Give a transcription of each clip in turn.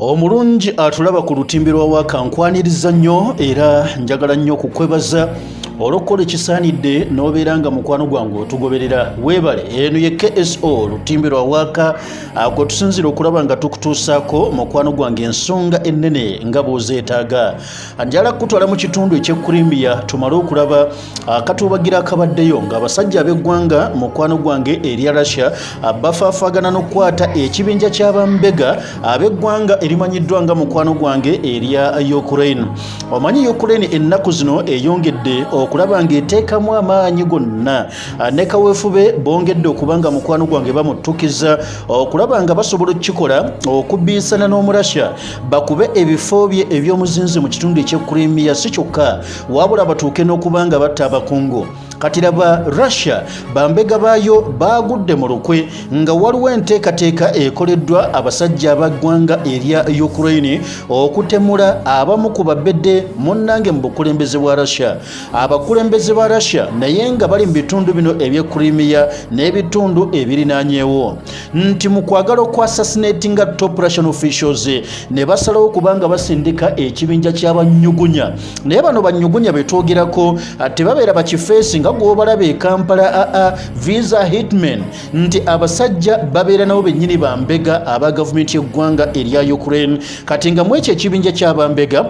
omulungi atulaba ku lutimbi lwa waaka nkwaniriza nnyo era njagala nnyo okukwebaza olw'okukola ekisaanidde n'obeera nga mukwano gwange otugoberera weebale eno ye kso lutimbi lwa waaka gwe tusinzira okulaba nga tukutuusaako mukwano gwange ensonga ennene nga bw'ozeetaaga. Njala kutwala mu kitundu ekyekkurimbiya tumale okulaba akatuubagira akabaddeyo ng'abasajja ab'eggwanga mukwano gwange erya russia bafaafaagana n'okukwata ekibinja ky'abambega ab'eggwanga erimanyiddwa nga mukwano gwange erya ukraine. Omanyi ukraine ennaku zino eyongedde okulaba ng'eteekamu amaanyi gonna. Ne kaweefube bongedde okuba nga mukwano gwange bamuttukiza okulaba nga basobola okukikola okubbiisana n'omurasha. Bakube ebifo bye eby'omuzinzi mu kitundu ekyekkulimiya si kyokka wabula batuuke n'okuba nga batta abakungu kati laba russia bambega baayo baagudde mu lukwe nga waliwo enteekateeka ekoleddwa abasajja abaggwanga erya ukraine okutemula abamu ku babedde munnange mu bukulembeze bwa russia. Abakulembeze ba russia naye nga bali mu bitundu bino ebyekkulimiya n'ebitundu ebirinaanyeewo. Nti mu kwagala okwassassinatinga top russian officials ne basalawo kubanga basindika ekibinja ky'abanyugunya naye bano banyugunya betwogerako tebabeera bakifeesi nga gwobalaba e kampala aa visa hitman nti abasajja babeera nabo bennyini bambega aba gavumenti y'eggwanga erya ukraine. Kati nga mu ekyo ekibinja ky'abambega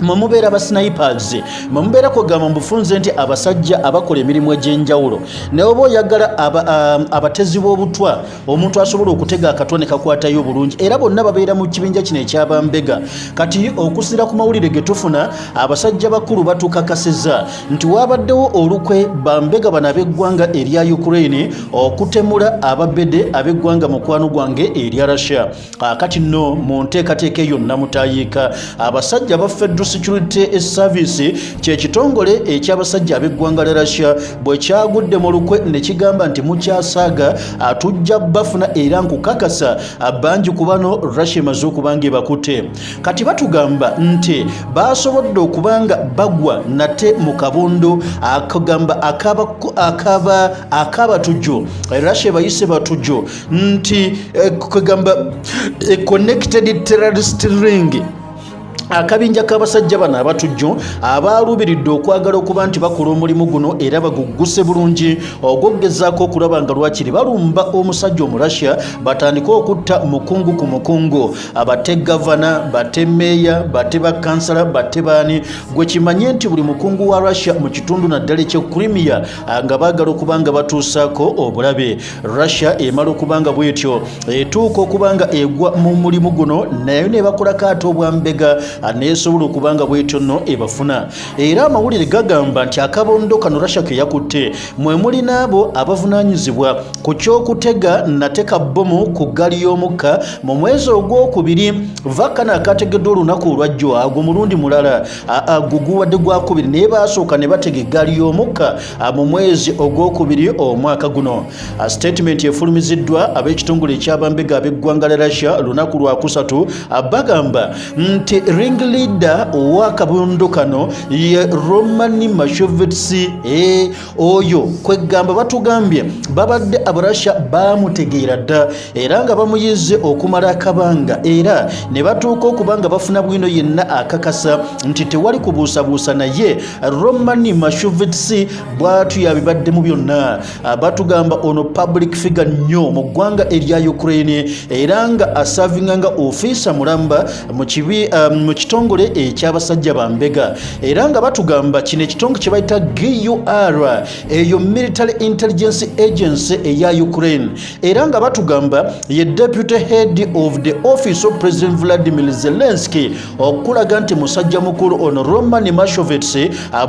mwemubeera basnipers mwemubeera kugamba mubufunze nti abasajja abakola emirimu egy'enjawulo naye oba oyagala abatezi b'obutwa omuntu asobola okutega akatwa ne kakwatayo bulungi era bonna babeera mu kibinja kino ekyabambega kati okusira ku mawulire ge tufuna abasajja bakulu batukakasiza nti wabaddewo olukwe bambega bano ab'eggwanga erya ukraine okutemula ababede ab'eggwanga mukwano gwange erya russia. Kati nno mu nteekateeka eyo namutayiika abasajja baffeddu security service. Kyekitongole ekyabasajja ab'eggwanga lya russia bwe kyagudde mu lukwe ne kigamba nti mukyasaaga tujja bafuna era nkukakasa bangi ku bano russia emaze okuba nga ebakutte kati batugamba nti basobodde okuba nga bagwa nate mu kabondo akagamba akabatujjo russia bayise batujjo nti kagamba connected terrorist ring akabinja k'abasajja bano abatujjo abaaluubiridde okwagala okuba nti bakola omulimu guno era bagugguse bulungi. Ogwoggezaako okulaba nga lwakiri balumba omusajja omurasya batandike okutta mukungu ku mukungu. Bate gavana bate meeya bate bakansala bate baani. Gwe kimanye nti buli mukungu wa russia mu kitundu naddala ekyekrimiya nga baagala okuba nga batuusaako obulabe. Russia emala okuba nga bwetyo etuuka okuba nga egwa mu mulimu guno naye ne bakolako ate obwambega neesobola okuba nga bwetyo nno ebafuna. Era amawulire gagamba nti akabondo kano rasha ke yakutte mwe muli n'abo abavunaanyizibwa ku kyokutega nateka bbomu ku ggaali y'omukka mu mwezi ogwokubiri vakana akategeddwa olunaku olwajjo agwo mulundi mulala. Guguwadde gwakubiri naye baasooka ne batega eggaali y'omukka mu mwezi ogwokubiri omwaka guno. Statement efulumiziddwa ab'ekitongole ekyabambega ab'eggwanga lya russia lunaku lwakusatu bagamba nti ring leader owakabondo kano ye romani mashovets e, oyo kwegamba batugambye babadde abarasha bamutegeera dda era nga bamuyize okumala akabanga era ne batuuka okuba nga bafuna bwino yenna akakasa nti tewali kubuusabuusa naye romani mashovets bwatu yabibaddemu byonna. Batugamba ono public figure nnyo mu ggwanga erya ukraine era nga asavinga nga ofiisa mulamba mu kibi um, mu kitongole ekyabasajja bambega era nga batugamba kino ekitongole kye bayita gur eyo military intelligence agency eya ukraine. Era nga batugamba ye deputy head of the office of president vladimir zelensky okulaga nti musajja mukulu ono roman mashovets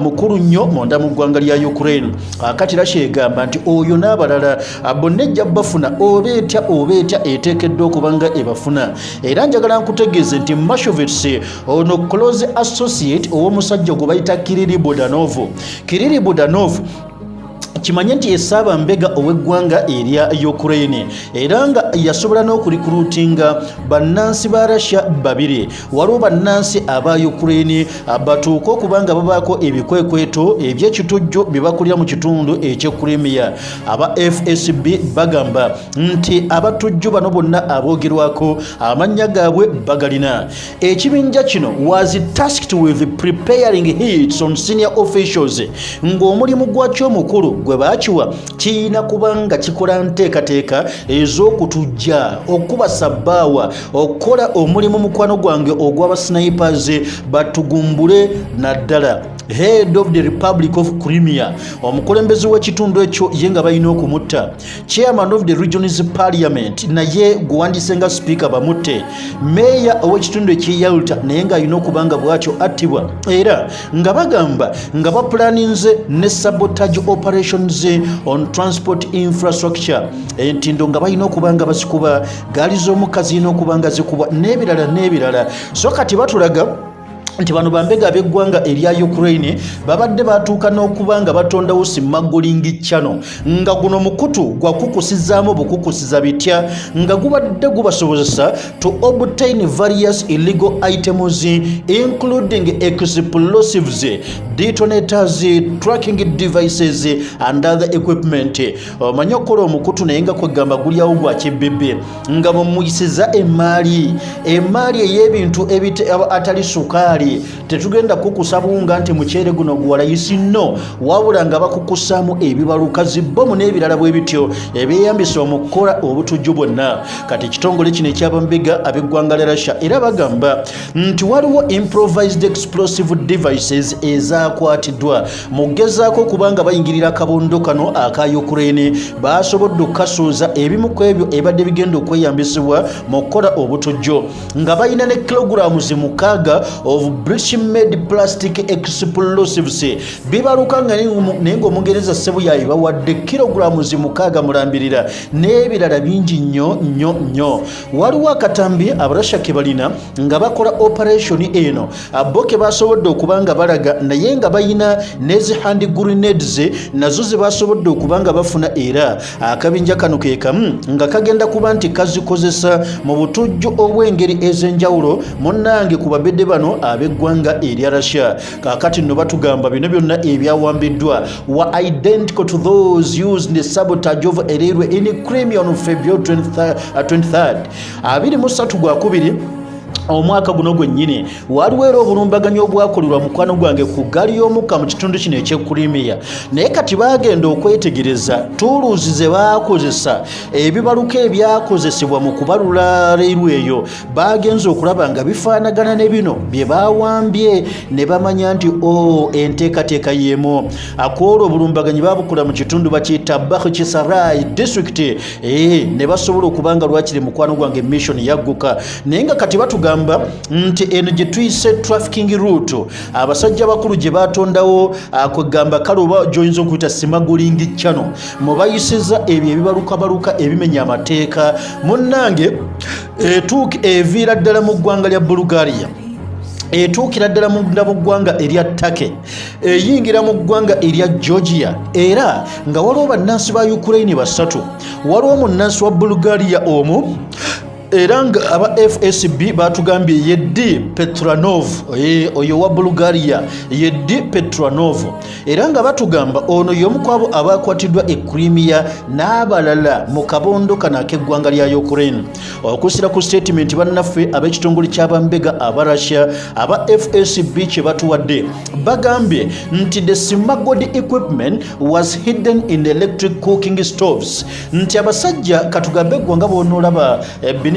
mukulu nnyo munda mu ggwanga lya ukraine. Kati rasha egamba nti oyo n'abalala bonna ejja bafuna oba etya oba etya eteekeddwa okuba nga ebafuna. Era njagala nkutegeeze nti mashovets ono close associate ow'omusajja gwe bayita kiriri budanov kiriri budanov kimanye nti esaaba mbega ow'eggwanga erya ukraine era nga yasobola n'okurikuluutinga bannansi ba russia babiri. Waliwo bannansi aba ukraine batuuke okuba nga babaako ebikwekweto ebyekitujju bye bakulira mu kitundu ekyekrimiya aba fsb bagamba nti abatujju bano bonna aboogerwako amannya gaabwe bagalina. Ekibinja kino was tasked with preparing hits on senior officials ng'omulimu gwakyo omukulu gwe baakiwa kiyina kuba nga kikola nteekateeka ez'okutujja okuba sabbaawa okukola omulimu mukwano gwange ogw'abasnipers batugumbule naddala head of the republic of crimea. Omukulembeze w'ekitundu ekyo ye nga balina okumutta. Chairman of the regions parliament naye gwewandise nga sipiika bamutte. Meeya ow'ekitundu ekyeyalta naye ng'alina okuba nga bwatyo attibwa. Era nga bagamba nga bapulaninze ne sabotage operations on transport infrastructure. Entindo nga balina okuba nga bazikuba gaali z'omukka zirina okuba nga zikubwa n'ebirala n'ebirala. So kati batulaga nti bano bambega ab'eggwanga erya ukraine babadde batuuka n'okuba nga batondawo simagolingi chano nga guno mukutu gwakukusizaamu bukukusiza bitya? Nga gubadde gubasobozesa to obtain various illegal items including explosives detonators tracking devices and other equipment. Omanyi okukola omukutu naye nga kwegamba gulyawo gwa kibbibbi nga mumuyisiza emaali emaali ey'ebintu atali sukaali tetugenda kukusa buwunga nti muceere guno guwalayisi nno wabula nga bakukusaamu ebibaluka zibbomu n'ebirala bwe bityo ebyeyambisa mu kukola obutujju bwonna. Kati ekitongole kino ekyabambega ab'eggwanga lya russia era bagamba nti waliwo improvised explosive devices ezakwatiddwa. Mu kugezaako okuba nga bayingirira akabondo kano aka ukraine. Basobodde okukasuuza ebimu ku ebyo ebadde bigenda okweyambisibwa mu kukola obutujju. Nga balina ne kilograms mukaaga of british made plastic explosives. Bibaluka nga naye ngaomugereza sebuyayi bawadde kilograms mukaaga mulambirira n'ebirala bingi nnyo nnyo nnyo. Waliwo akatambi abarasha ke balina nga bakola operation eno. Bo ke basobodde okuba nga balaga naye nga balina nezi hand grenades nazo ze basobodde okuba nga bafuna era. Akabinja kano ke kamu nga kagenda kuba nti kazikozesa mu butujju obw'engeri ez'enjawulo munnange ku babedde bano ab'eggwanga erya russia. Kaakati nno batugamba bino byonna ebyawambiddwa wa identical to those used the sabotage of ererwe in crimea on february 23 23 gwakubiri omwaka guno gwennyini waliwo era obulumbaganyi obwakolebwa mukwano gwange ku ggaali y'omukka mu kitundu kino ekyekrimiya naye kati bagenda okwetegereza tuuluzi ze baakozesa ebibaluka ebyakozesebwa mu kubalula leeru eyo. Bagenza okulaba nga bifaanagana ne bino bye bawambye ne bamanya nti o enteekateeka y'emu. Akwolwa obulumbaganyi babukola mu kitundu bakiyita bakhisarai district. Ee ne basobola okuba nga lwakiri mukwano gwange mission yagguka. Naye nga kati batugamba bagamba nti eno gye tuyise trafficking route. Abasajja bakulu gye batondawo kwegamba kale oba gyoyinza okuyita simagolingi chano mubayisiza ebyo ebibalukabaluka ebimenya amateeka. Munnange eviira ddala mu ggwanga lya bulugariya etuukira ddala mu ggwanga erya take eyingira mu ggwanga erya georgia. Era nga waliwo bannansi ba ukraine basatu waliwo munnansi wa bulugariya omu era nga aba fsb batugambye yeddi petranov oyo wa bulgaria yeddi petranov. Era nga batugamba ono yomukwabo abakwatiddwa e crimea n'abalala mu kabondo kano ak'eggwanga lya ukraine. Okusira ku statement bannaffe ab'ekitongole ky'abambega aba russia aba fsb kye batuwadde bagambye nti the smuggled equipment was hidden in electric cooking stoves. Nti abasajja katugambe eggwanga bonoolaba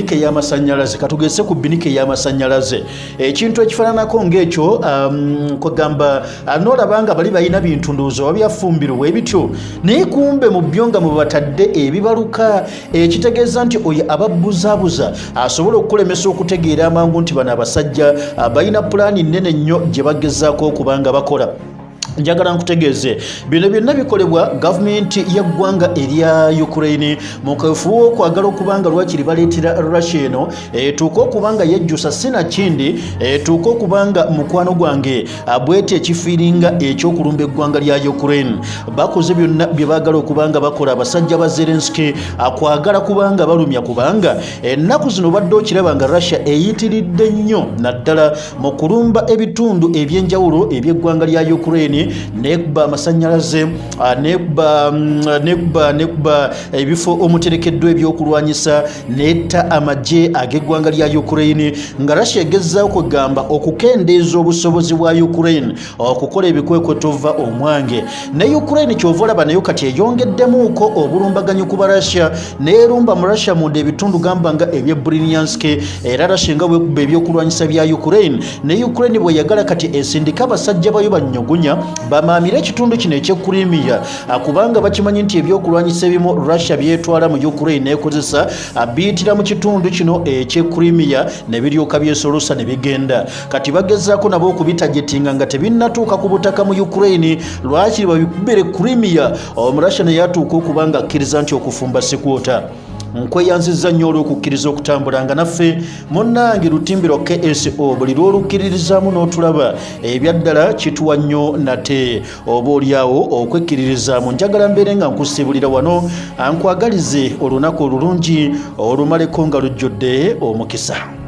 binike ey'amasanyalaze katugeze ku binike ey'amasanyalaze ekintu ekifaananako ng'ekyo um, kwegamba noolaba nga bali balina bintu ndowooza wabyafumbirwa ebityo naye kumbe mu byo nga mubatadde ebibaluka ekitegeeza nti oyo ababuzaabuza asobola okukulemesa okutegeera amangu nti bano abasajja balina pulaani nnene nnyo gye bagezaako okuba nga bakola njagala nkutegeeze. Bino byonna bikolebwa gavumenti y'eggwanga erya ukraine. Mu kafuba okwagala okuba nga lwakiri baleetera russia eno etuuke okuba nga yejjusa sinakindi etuuke okuba nga mukwano gwange abwete ekifiiringa ekyokulumba eggwanga lya ukraine. Bakoze byonna bye baagala okuba nga bakola abasajja ba zelenski akwagala kuba nga balumya kubanga ennaku zino badde okiraba nga russia eyitiridde nnyo naddala mu kulumba ebitundu ebyenjawulo eby'eggwanga lya ukraine nekuba amasanyalaze nekuba nekuba ebifo omuterekeddwa ebyokulwanyisa netta amagye ag'eggwanga lya ukraine. Nga russia egezzaawo kwegamba okukendeeza obusobozi bwa ukraine okukola ebikwekweto va omwange. Ne ukraine kyova olaba nayo kati eyongeddemuuko obulumbaganyi ku barussia neerumba mu russia munda ebitundu gamba nga ebyebrinianske era russia nga bwekuba ebyokulwanyisa bya ukraine. Ne ukraine bweyagala kati esindika abasajja bayo bannyogunya bamaamire ekitundu kino ekyekrimiya kubanga bakimanyi nti ebyokulwanyisa ebimu russia byetwala mu ukraine nekozesa biyitira mu kitundu kino ekyekrimiya ne biryoka byesolosa ne bigenda. Kati bagezaako nabo okubitagetinga nga tebinnatuuka ku butaka mu ukraine lwakiri babikubire krimiya omurussia neyatuuka okuba nga akkiriza nti okufumba sikwota nkweyanziza nnyo olw'okukkiriza okutambula nga naffe munnange lutimbiro kso buli lw'olukkiririzaamu n'otulaba ebyaddala kituwa nnyo nate. Oba oliawo okwekkiririzaamu njagala mbeere nga nkusibulira wano ankwagalize olunaku olulungi olumaleko nga lujjudde omukisa